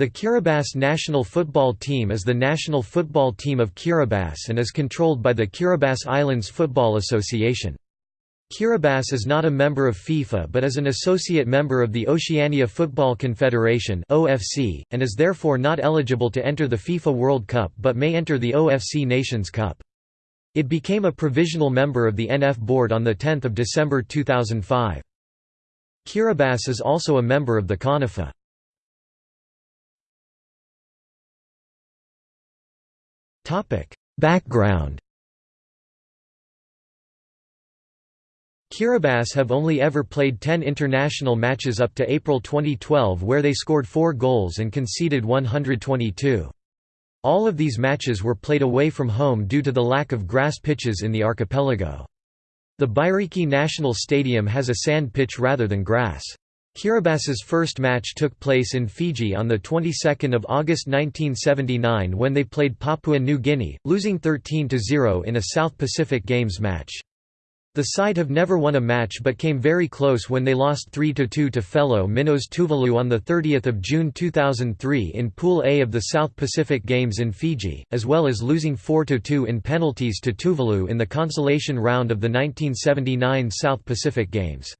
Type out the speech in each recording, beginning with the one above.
The Kiribati national football team is the national football team of Kiribati and is controlled by the Kiribati Islands Football Association. Kiribati is not a member of FIFA but is an associate member of the Oceania Football Confederation (OFC) and is therefore not eligible to enter the FIFA World Cup but may enter the OFC Nations Cup. It became a provisional member of the NF board on the 10th of December 2005. Kiribati is also a member of the CONIFA. Background Kiribati have only ever played 10 international matches up to April 2012 where they scored 4 goals and conceded 122. All of these matches were played away from home due to the lack of grass pitches in the archipelago. The Bairiki National Stadium has a sand pitch rather than grass. Kiribati's first match took place in Fiji on the 22nd of August 1979 when they played Papua New Guinea, losing 13–0 in a South Pacific Games match. The side have never won a match but came very close when they lost 3–2 to fellow minnows Tuvalu on 30 June 2003 in Pool A of the South Pacific Games in Fiji, as well as losing 4–2 in penalties to Tuvalu in the consolation round of the 1979 South Pacific Games.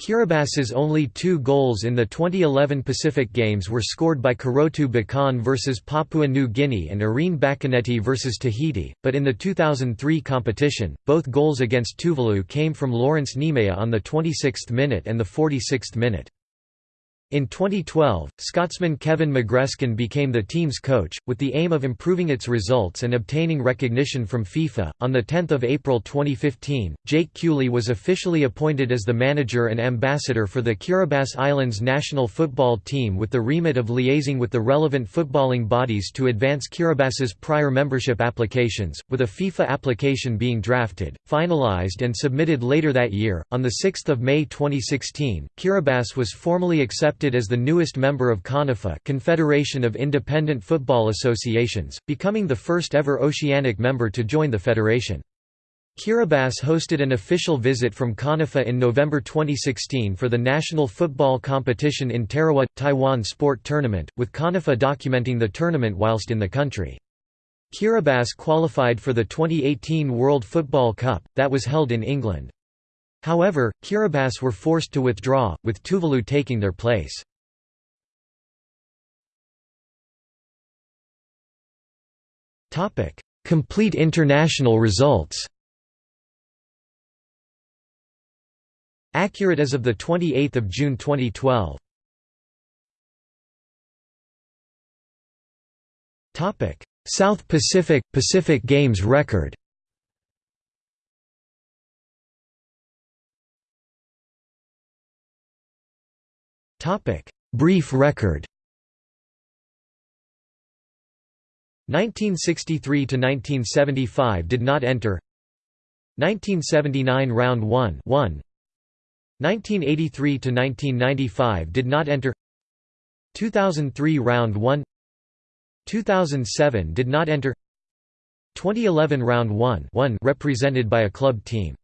Kiribati's only two goals in the 2011 Pacific Games were scored by Karotu Bakaane vs Papua New Guinea and Irene Bakaneti vs Tahiti, but in the 2003 competition, both goals against Tuvalu came from Lawrence Nemeia on the 26th minute and the 46th minute. In 2012, Scotsman Kevin McGreskin became the team's coach, with the aim of improving its results and obtaining recognition from FIFA. On 10 April 2015, Jake Cooley was officially appointed as the manager and ambassador for the Kiribati Islands national football team with the remit of liaising with the relevant footballing bodies to advance Kiribati's prior membership applications, with a FIFA application being drafted, finalized, and submitted later that year. On 6 May 2016, Kiribati was formally accepted accepted as the newest member of CONIFA Confederation of Independent Football Associations, becoming the first ever oceanic member to join the federation. Kiribati hosted an official visit from CONIFA in November 2016 for the national football competition in Tarawa, Taiwan Sport Tournament, with CONIFA documenting the tournament whilst in the country. Kiribati qualified for the 2018 World Football Cup, that was held in England. However, Kiribati were forced to withdraw, with Tuvalu taking their place. Complete international results Accurate as of 28 June 2012 South Pacific – Pacific Games record Topic: Brief record. 1963 to 1975 did not enter. 1979 round 1 1 1983 to 1995 did not enter. 2003 round 1 2007 did not enter. 2011 round 1 1 represented by a club team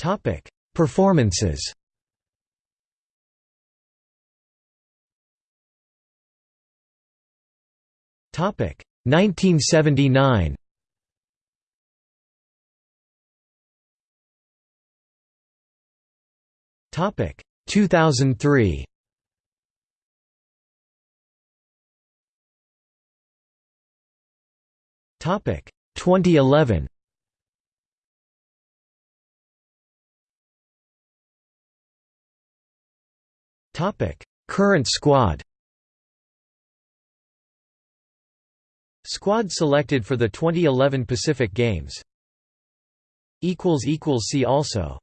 Topic: Performances. Topic: 1979. Topic: 2003. Topic: 2011. Current squad Squad selected for the 2011 Pacific Games. See also